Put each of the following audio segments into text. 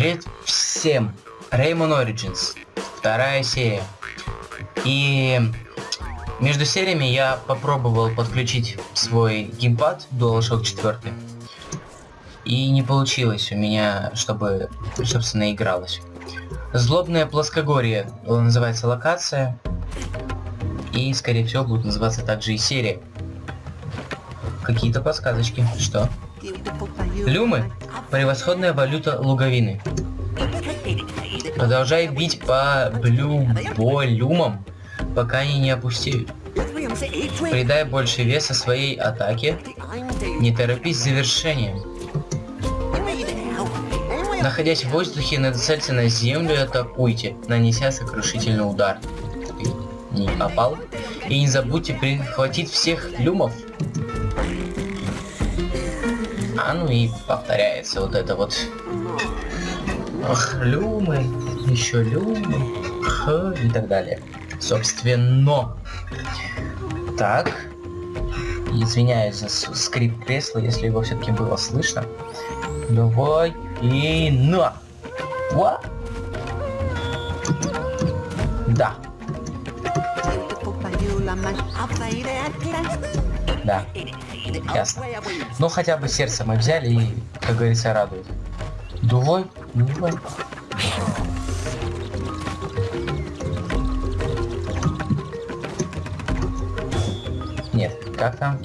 Привет всем! Rayman Origins. Вторая серия. И между сериями я попробовал подключить свой геймпад DualShock 4. И не получилось у меня, чтобы, собственно, игралось. Злобное плоскогорье называется локация. И, скорее всего, будет называться также и серия. Какие-то подсказочки. Что? Люмы – превосходная валюта луговины. Продолжай бить по блюболюмам, пока они не опустеют. Придай больше веса своей атаке. Не торопись с завершением. Находясь в воздухе, нацельте на землю и атакуйте, нанеся сокрушительный удар. Не попал. И не забудьте прихватить всех люмов. Ну и повторяется вот это вот. Ах, люмы, еще люмы, х и так далее. Собственно. Так. Извиняюсь за скрип кресла, если его все-таки было слышно. Давай и на. Ва. Да. Да. Ясно. Ну хотя бы сердце мы взяли и, как говорится, радует. Давай, давай. Нет, как там?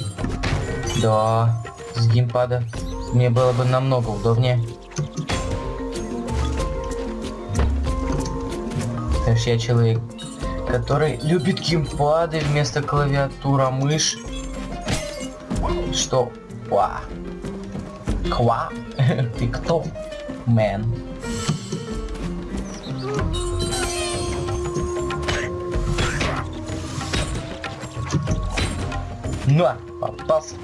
Да, с геймпада. Мне было бы намного удобнее. Потому что я человек, который любит геймпады вместо клавиатура, мышь. Что? Ва. Ква? Ты кто? Мэн. На, попался.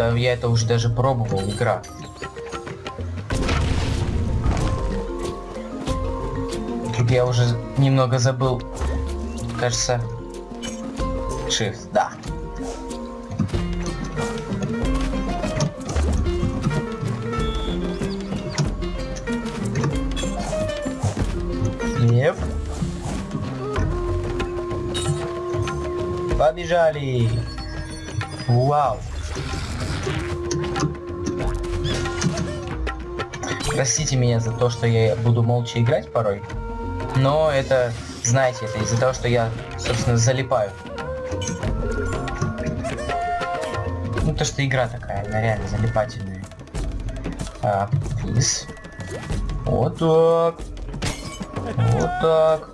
Да, я это уже даже пробовал, игра. Тут я уже немного забыл. Кажется... Shift, да. Yep. Побежали! Вау! Простите меня за то, что я буду молча играть порой. Но это, знаете, это из-за того, что я, собственно, залипаю. Ну, то, что игра такая, она реально залипательная. А, плиз. Вот так. Вот так.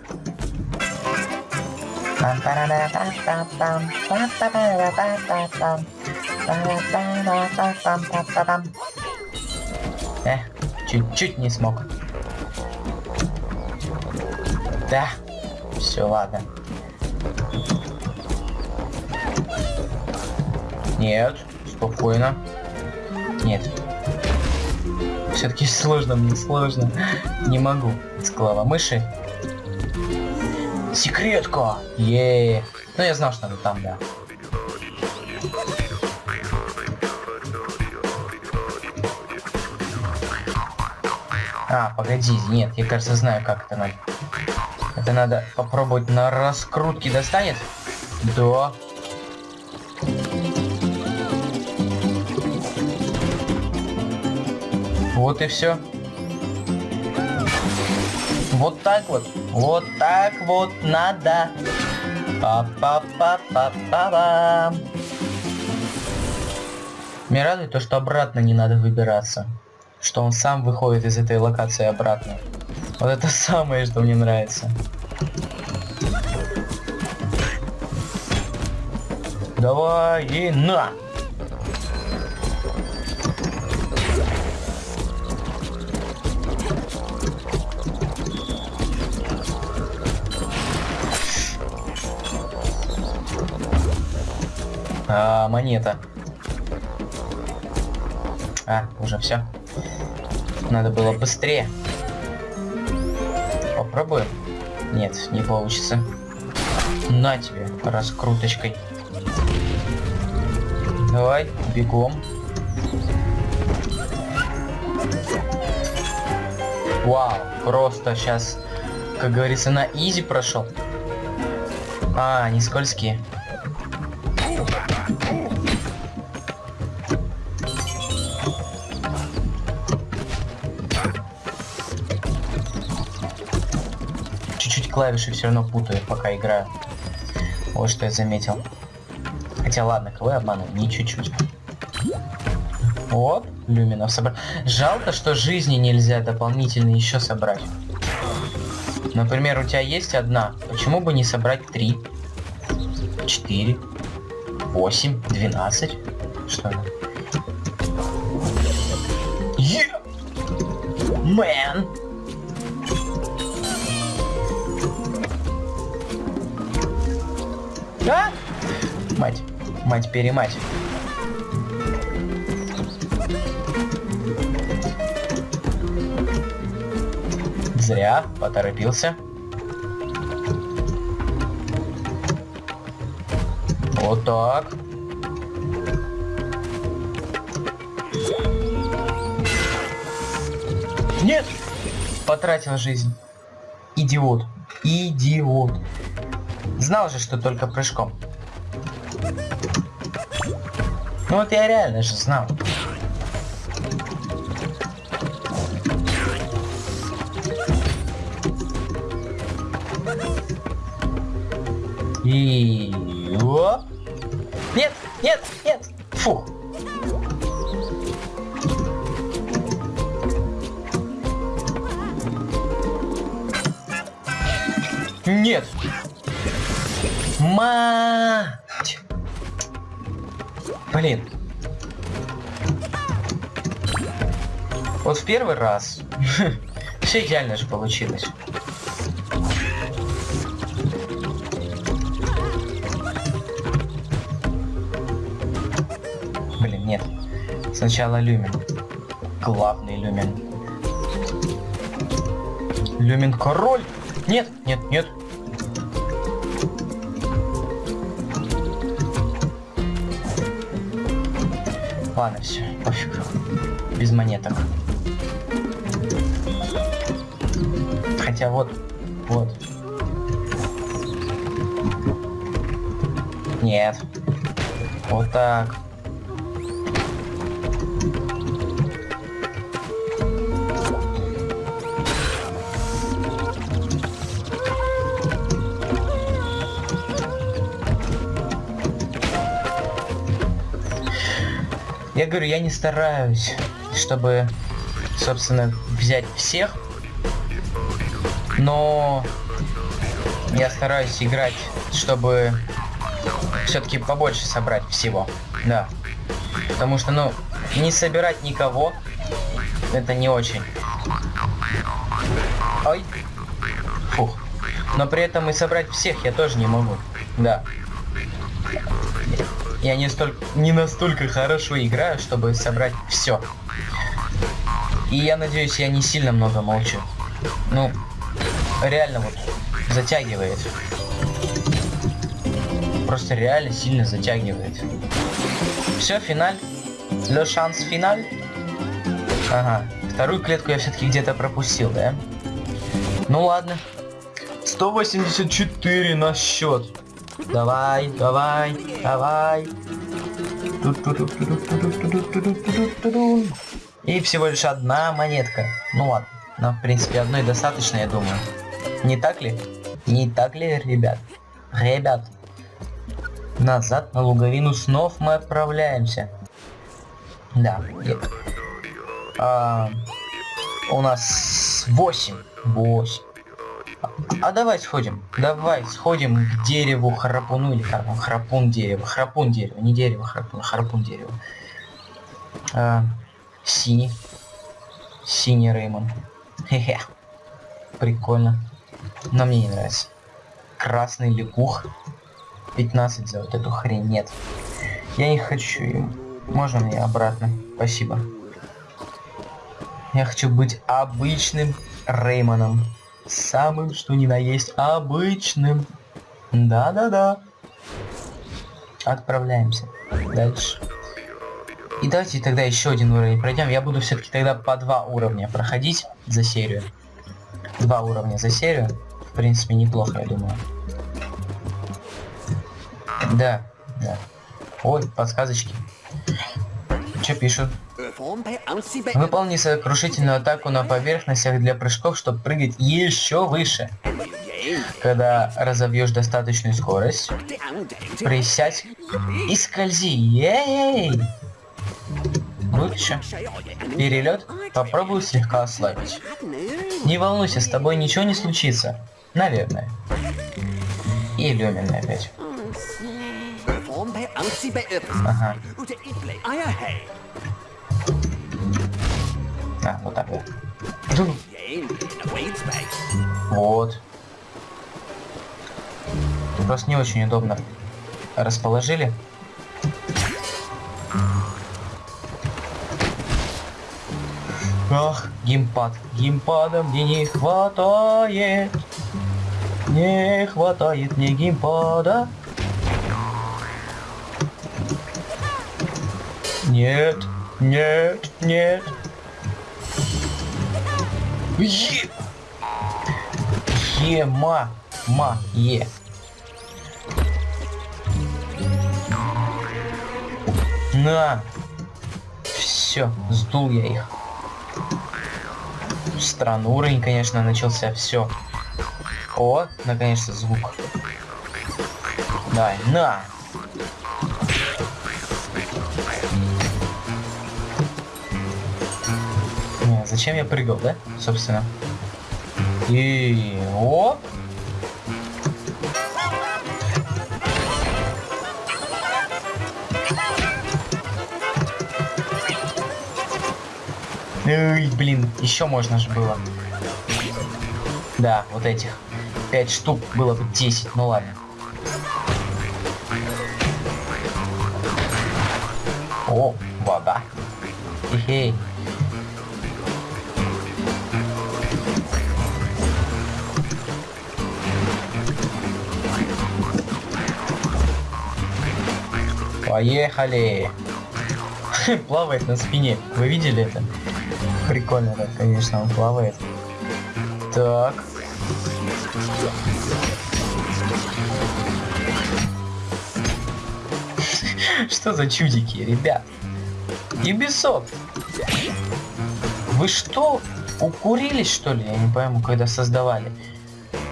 Эх, чуть-чуть не смог. Да, все, ладно. Нет, спокойно. Нет. Все-таки сложно, мне сложно. Не могу. Склава мыши. Секретка! Е. Ну я знал, что она там, да. А, погоди, нет, я кажется знаю, как это надо. Это надо попробовать на раскрутке достанет? Да. Вот и все. Вот так вот. Вот так вот надо. Па-па-па-па-па-па. Меня радует то, что обратно не надо выбираться что он сам выходит из этой локации обратно. Вот это самое, что мне нравится. Давай и на! А, монета. А, уже все. Надо было быстрее. Попробуем. Нет, не получится. На тебе, раскруточкой. Давай, бегом. Вау, просто сейчас, как говорится, на изи прошел. А, не скользкие. Клавиши все равно путаю, пока играю. Вот что я заметил. Хотя ладно, кого я обманываю? Не чуть-чуть. Вот, люминов собрать. Жалко, что жизни нельзя дополнительно еще собрать. Например, у тебя есть одна. Почему бы не собрать три? Четыре. Восемь. Двенадцать. Что? Yeah! Man! А? Мать. Мать-перемать. Зря поторопился. Вот так. Нет! Потратил жизнь. Идиот. Идиот. Знал же, что только прыжком. Ну вот я реально же знал. И... Оп. Нет, нет, нет. Фу. Нет. Мать. Блин. Вот в первый раз все идеально же получилось. Блин, нет. Сначала люмен. Главный люмен. Люмен король. Нет, нет, нет. Ладно, все, пофиг. Без монеток. Хотя вот, вот. Нет. Вот так. Я говорю, я не стараюсь, чтобы, собственно, взять всех. Но я стараюсь играть, чтобы все-таки побольше собрать всего. Да. Потому что, ну, не собирать никого, это не очень. Ой. Фух. Но при этом и собрать всех я тоже не могу. Да. Я не, столь, не настолько хорошо играю, чтобы собрать все. И я надеюсь, я не сильно много молчу. Ну, реально вот затягивает. Просто реально сильно затягивает. Все, финаль. Le шанс финаль. Ага. Вторую клетку я все-таки где-то пропустил, да? Ну ладно. 184 на счет. Давай, давай, давай. И всего лишь одна монетка. Ну ладно. Но в принципе одной достаточно, я думаю. Не так ли? Не так ли, ребят? Ребят. Назад на луговину снов мы отправляемся. Да. А, у нас 8. 8. А давай сходим. Давай сходим к дереву храпуну или как он? Храпун дерево. Храпун дерево. Не дерево храпун, храпун дерево. А, синий. Синий Реймон. Хе-хе. Прикольно. Но мне не нравится. Красный лягух. 15 за вот эту хрень. Нет. Я не хочу. Можно мне обратно? Спасибо. Я хочу быть обычным Реймоном. Самым, что ни на есть, обычным. Да-да-да. Отправляемся. Дальше. И давайте тогда еще один уровень пройдем. Я буду все-таки тогда по два уровня проходить за серию. Два уровня за серию. В принципе, неплохо, я думаю. Да, да. Ой, подсказочки. Что пишут? Выполни сокрушительную атаку на поверхностях для прыжков, чтобы прыгать еще выше. Когда разовьешь достаточную скорость, присядь и скользи. Ей! Лучше. Перелет попробую слегка ослабить. Не волнуйся, с тобой ничего не случится. Наверное. И Люмин опять. Ага. А, вот так вот. Вот. Просто не очень удобно расположили. Ах, геймпад. Геймпада мне не хватает. Не хватает мне геймпада. Нет, нет, нет. Е! Ема. Ма. Е. На. Все, сдул я их. Странный уровень, конечно, начался. Все. О, наконец-то звук. Давай, на. Зачем я прыгал, да? Собственно. И оп. Эй, блин, еще можно же было. Да, вот этих. Пять штук было бы 10, ну ладно. О, вода. Хе-хей. Поехали! Плавает на спине. Вы видели это? Прикольно, да, конечно, он плавает. Так. Что за чудики, ребят? Ubisoft. Вы что, укурились, что ли? Я не пойму, когда создавали.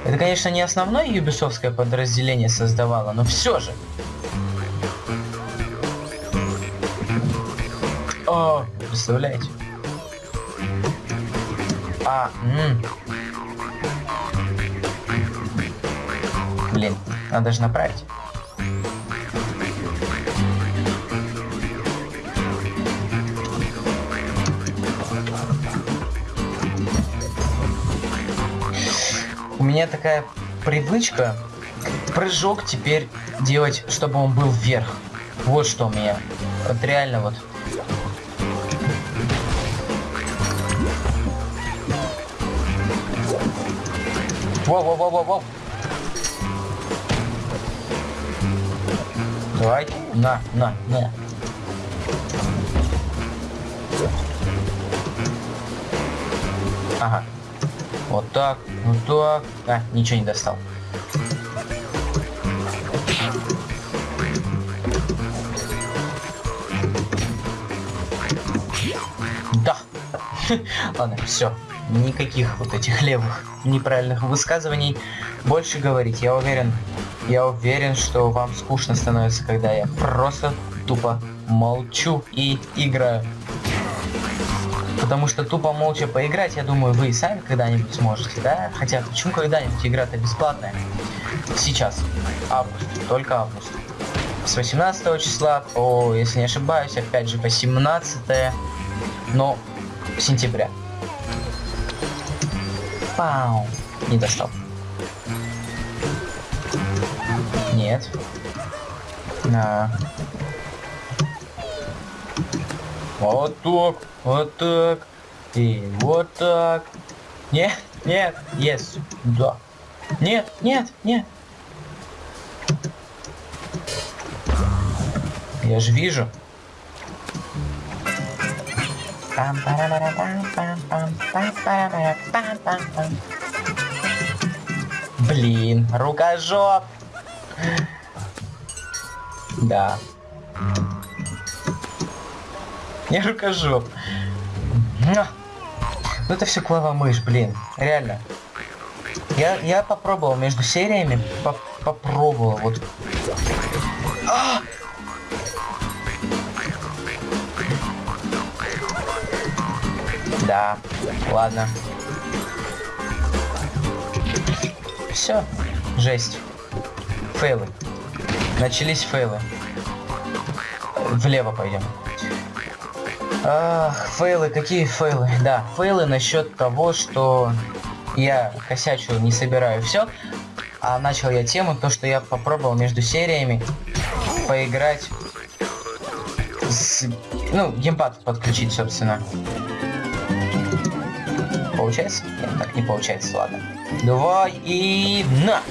Это, конечно, не основное юбисовское подразделение создавало, но все же. О, представляете? А, м Блин, надо же направить. У меня такая привычка прыжок теперь делать, чтобы он был вверх. Вот что у меня. Вот реально вот Воу-воу-воу-воу-воу. Давай. На, на, на. Ага. Вот так, вот так. А, ничего не достал. Да. Ладно, все никаких вот этих левых неправильных высказываний больше говорить. Я уверен, я уверен, что вам скучно становится, когда я просто тупо молчу и играю. Потому что тупо молча поиграть, я думаю, вы и сами когда-нибудь сможете, да? Хотя почему когда-нибудь игра-то бесплатная? Сейчас. Август. Только август. С 18 числа по, если не ошибаюсь, опять же по 17 но сентября. Пау. Не достал. Нет. На. Вот так, вот так. И вот так. Нет, нет, есть. Да. Нет, нет, нет. Я же вижу. Блин, рукожоп. Да. Не рукожоп. Ну это все клава мышь, блин. Реально. Я, я попробовал между сериями, поп попробовал, вот. А! Да, ладно. Все, жесть. Фейлы. Начались фейлы. Влево пойдем. Ах, фейлы, какие фейлы? Да, фейлы насчет того, что я косячу, не собираю все. А начал я тему, то, что я попробовал между сериями поиграть с... Ну, геймпад подключить, собственно. Получается? Нет, так не получается, ладно. Давай и на!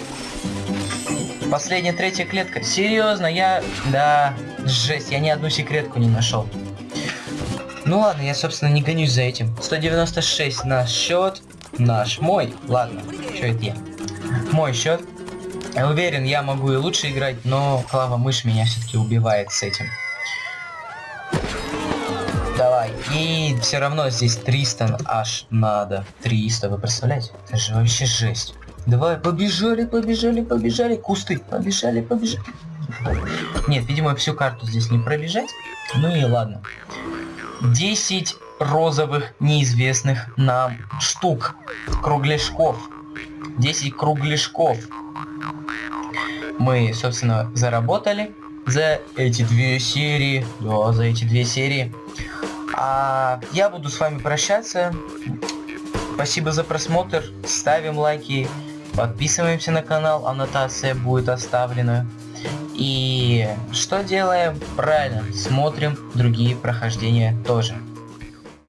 Последняя третья клетка. Серьезно, я... Да, жесть, я ни одну секретку не нашел. Ну ладно, я, собственно, не гонюсь за этим. 196 наш счет. Наш, мой. Ладно, что это я? Мой счет. Я уверен, я могу и лучше играть, но клава мышь меня все-таки убивает с этим. И все равно здесь 300 аж надо. 300, вы представляете? Это же вообще жесть. Давай, побежали, побежали, побежали. Кусты, побежали, побежали. Нет, видимо, всю карту здесь не пробежать. Ну и ладно. 10 розовых неизвестных нам штук. Кругляшков. 10 кругляшков. Мы, собственно, заработали за эти две серии. Да, за эти две серии. А я буду с вами прощаться. Спасибо за просмотр. Ставим лайки. Подписываемся на канал. Аннотация будет оставлена. И что делаем? Правильно, смотрим другие прохождения тоже.